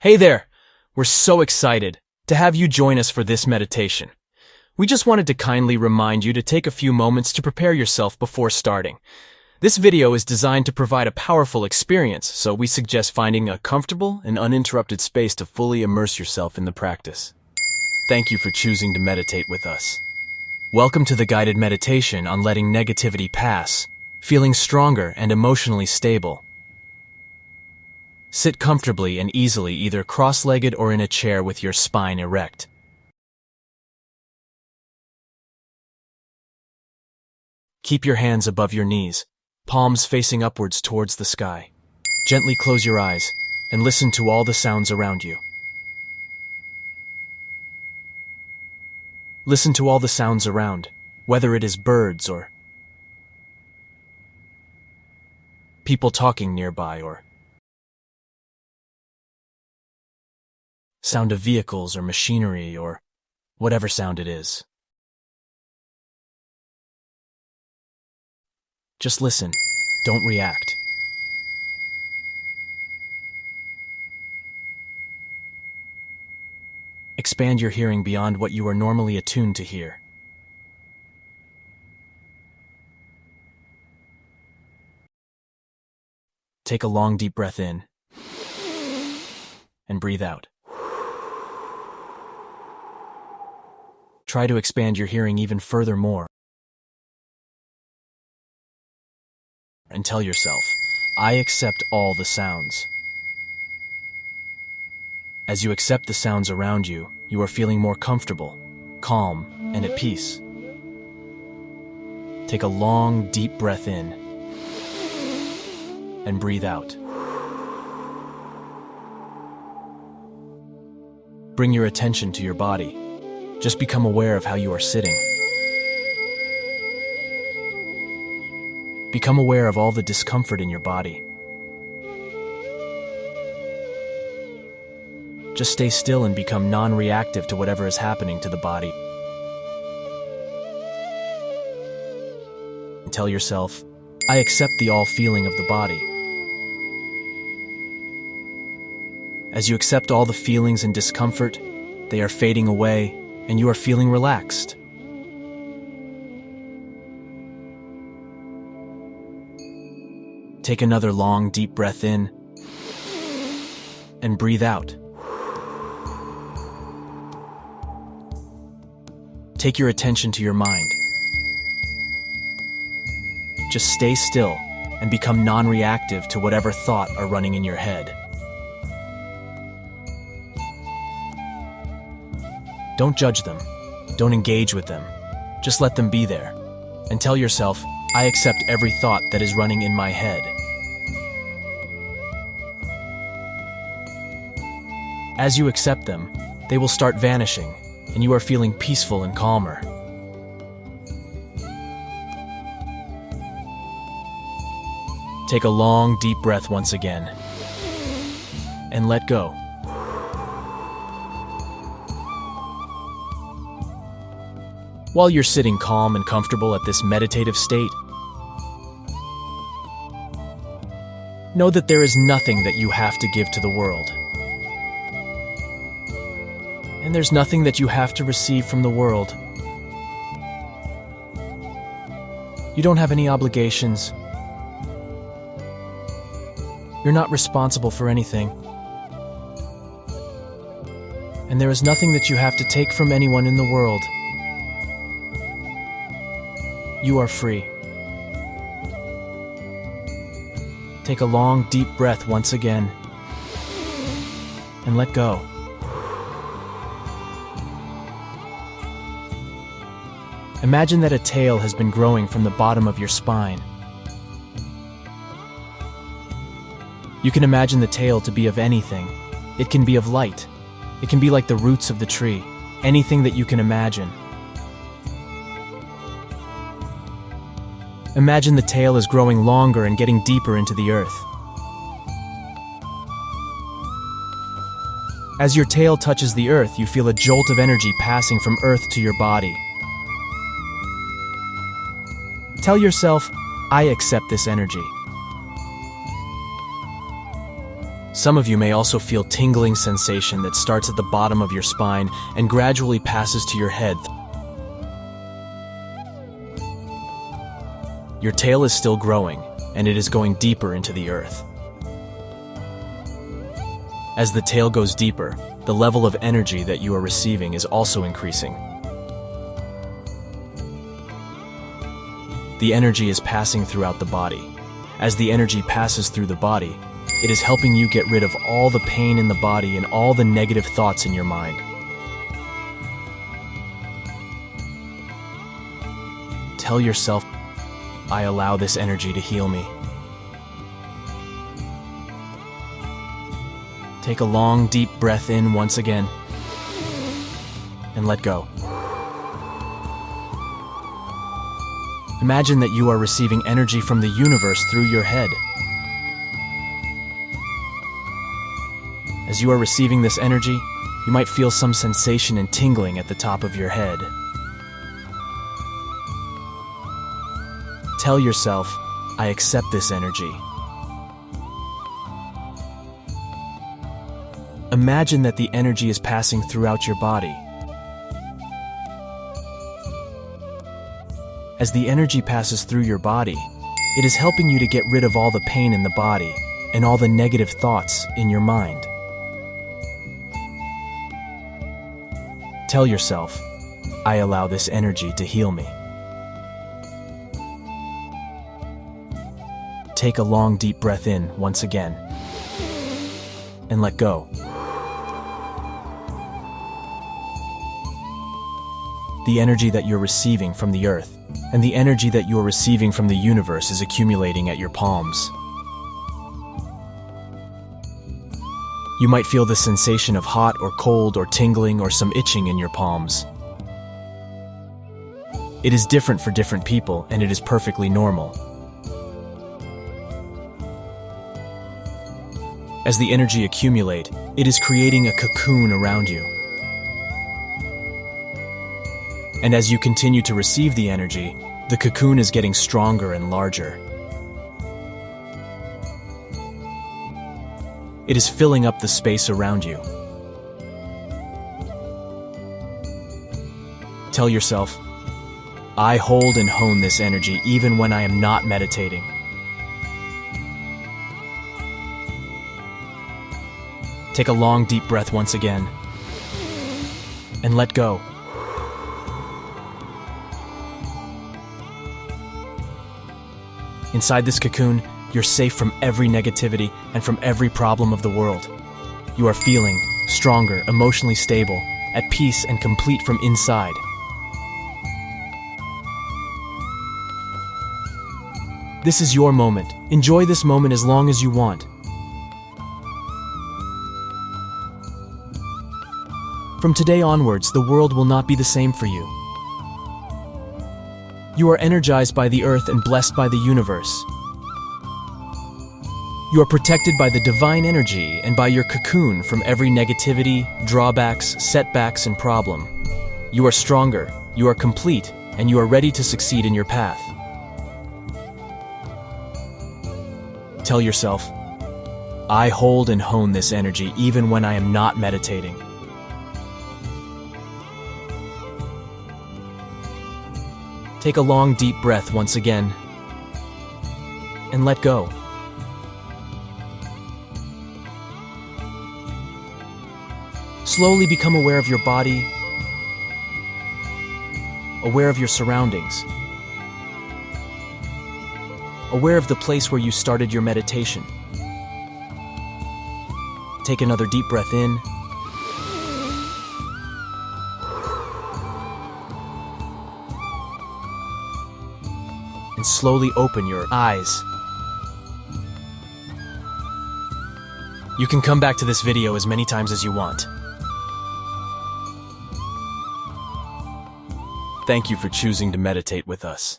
Hey there! We're so excited to have you join us for this meditation. We just wanted to kindly remind you to take a few moments to prepare yourself before starting. This video is designed to provide a powerful experience, so we suggest finding a comfortable and uninterrupted space to fully immerse yourself in the practice. Thank you for choosing to meditate with us. Welcome to the guided meditation on letting negativity pass, feeling stronger and emotionally stable. Sit comfortably and easily either cross-legged or in a chair with your spine erect. Keep your hands above your knees, palms facing upwards towards the sky. Gently close your eyes and listen to all the sounds around you. Listen to all the sounds around, whether it is birds or people talking nearby or sound of vehicles or machinery or whatever sound it is. Just listen. Don't react. Expand your hearing beyond what you are normally attuned to hear. Take a long deep breath in and breathe out. Try to expand your hearing even further more. And tell yourself, I accept all the sounds. As you accept the sounds around you, you are feeling more comfortable, calm, and at peace. Take a long, deep breath in and breathe out. Bring your attention to your body. Just become aware of how you are sitting. Become aware of all the discomfort in your body. Just stay still and become non reactive to whatever is happening to the body. And tell yourself, I accept the all feeling of the body. As you accept all the feelings and discomfort, they are fading away and you are feeling relaxed. Take another long, deep breath in and breathe out. Take your attention to your mind. Just stay still and become non reactive to whatever thought are running in your head. Don't judge them. Don't engage with them. Just let them be there. And tell yourself, I accept every thought that is running in my head. As you accept them, they will start vanishing, and you are feeling peaceful and calmer. Take a long, deep breath once again, and let go. While you're sitting calm and comfortable at this meditative state, know that there is nothing that you have to give to the world. And there's nothing that you have to receive from the world. You don't have any obligations. You're not responsible for anything. And there is nothing that you have to take from anyone in the world. You are free. Take a long, deep breath once again and let go. Imagine that a tail has been growing from the bottom of your spine. You can imagine the tail to be of anything. It can be of light. It can be like the roots of the tree. Anything that you can imagine. Imagine the tail is growing longer and getting deeper into the earth. As your tail touches the earth, you feel a jolt of energy passing from earth to your body. Tell yourself, I accept this energy. Some of you may also feel tingling sensation that starts at the bottom of your spine and gradually passes to your head. Your tail is still growing, and it is going deeper into the earth. As the tail goes deeper, the level of energy that you are receiving is also increasing. The energy is passing throughout the body. As the energy passes through the body, it is helping you get rid of all the pain in the body and all the negative thoughts in your mind. Tell yourself, I allow this energy to heal me. Take a long, deep breath in once again and let go. Imagine that you are receiving energy from the universe through your head. As you are receiving this energy, you might feel some sensation and tingling at the top of your head. Tell yourself, I accept this energy. Imagine that the energy is passing throughout your body. As the energy passes through your body, it is helping you to get rid of all the pain in the body and all the negative thoughts in your mind. Tell yourself, I allow this energy to heal me. Take a long deep breath in once again and let go. The energy that you're receiving from the earth and the energy that you are receiving from the universe is accumulating at your palms. You might feel the sensation of hot or cold or tingling or some itching in your palms. It is different for different people and it is perfectly normal. As the energy accumulate, it is creating a cocoon around you. And as you continue to receive the energy, the cocoon is getting stronger and larger. It is filling up the space around you. Tell yourself, I hold and hone this energy even when I am not meditating. Take a long, deep breath once again and let go. Inside this cocoon, you're safe from every negativity and from every problem of the world. You are feeling stronger, emotionally stable, at peace and complete from inside. This is your moment. Enjoy this moment as long as you want. From today onwards, the world will not be the same for you. You are energized by the earth and blessed by the universe. You are protected by the divine energy and by your cocoon from every negativity, drawbacks, setbacks, and problem. You are stronger, you are complete, and you are ready to succeed in your path. Tell yourself, I hold and hone this energy even when I am not meditating. Take a long, deep breath once again and let go. Slowly become aware of your body, aware of your surroundings, aware of the place where you started your meditation. Take another deep breath in and slowly open your eyes. You can come back to this video as many times as you want. Thank you for choosing to meditate with us.